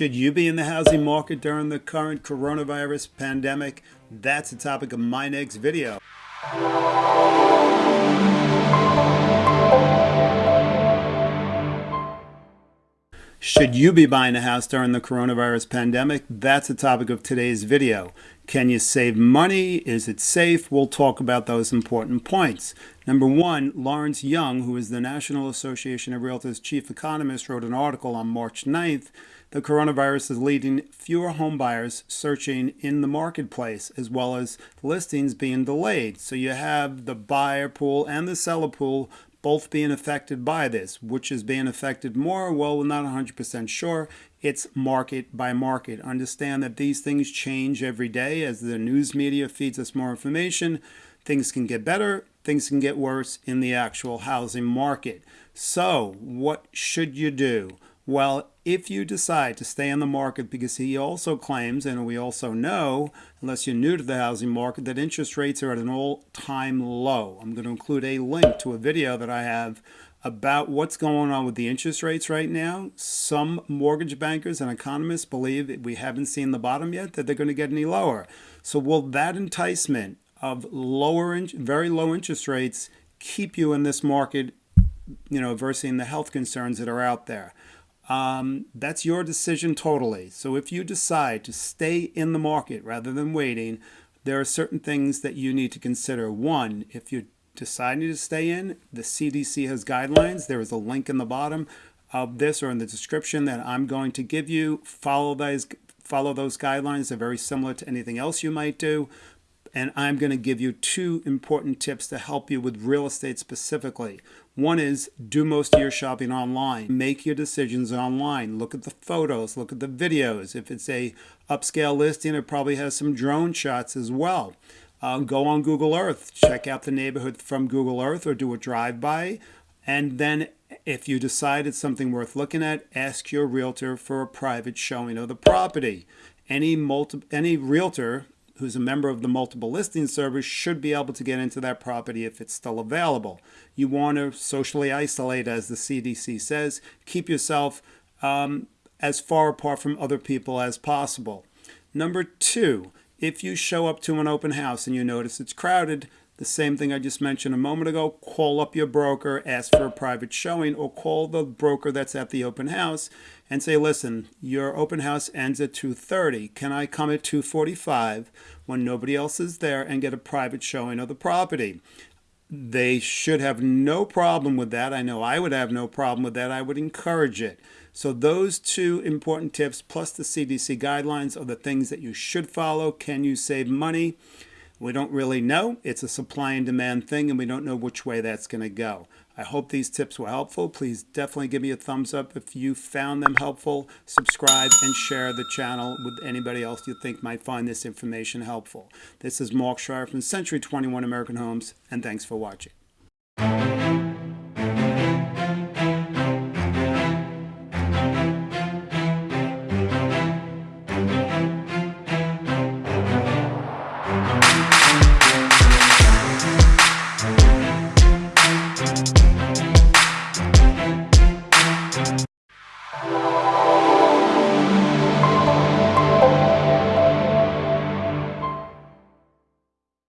Should you be in the housing market during the current coronavirus pandemic? That's the topic of my next video. Should you be buying a house during the coronavirus pandemic? That's the topic of today's video. Can you save money? Is it safe? We'll talk about those important points. Number one, Lawrence Yun, who is the National Association of Realtors chief economist, wrote an article on March 9th. The coronavirus is leading fewer homebuyers searching in the marketplace, as well as listings being delayed. So you have the buyer pool and the seller pool both being affected by this. Which is being affected more? Well, we're not 100% sure. It's market by market. Understand that these things change every day as the news media feeds us more information. Things can get better, things can get worse in the actual housing market. So, what should you do? Well, if you decide to stay in the market, because he also claims, and we also know, unless you're new to the housing market, that interest rates are at an all-time low. I'm going to include a link to a video that I have about what's going on with the interest rates right now. Some mortgage bankers and economists believe we haven't seen the bottom yet, that they're going to get any lower. So will that enticement of lower, very low interest rates keep you in this market, you know, versus the health concerns that are out there? Um, that's your decision totally. So if you decide to stay in the market rather than waiting, there are certain things that you need to consider. One, if you're deciding to stay in, the CDC has guidelines. There is a link in the bottom of this or in the description that I'm going to give you. Follow those, follow those guidelines. They're very similar to anything else you might do and I'm going to give you two important tips to help you with real estate specifically. One is do most of your shopping online. Make your decisions online. Look at the photos, look at the videos. If it's a upscale listing, it probably has some drone shots as well. Uh, go on Google Earth, check out the neighborhood from Google Earth or do a drive-by. And then if you decide it's something worth looking at, ask your realtor for a private showing of the property. Any, multi any realtor who's a member of the multiple listing service should be able to get into that property if it's still available. You want to socially isolate, as the CDC says. Keep yourself um, as far apart from other people as possible. Number two, if you show up to an open house and you notice it's crowded, the same thing I just mentioned a moment ago, call up your broker, ask for a private showing, or call the broker that's at the open house and say, listen, your open house ends at 2.30. Can I come at 2.45 when nobody else is there and get a private showing of the property? They should have no problem with that. I know I would have no problem with that. I would encourage it. So those two important tips plus the CDC guidelines are the things that you should follow. Can you save money? We don't really know. It's a supply and demand thing, and we don't know which way that's going to go. I hope these tips were helpful. Please definitely give me a thumbs up if you found them helpful. Subscribe and share the channel with anybody else you think might find this information helpful. This is Mark Schreier from Century 21 American Homes, and thanks for watching.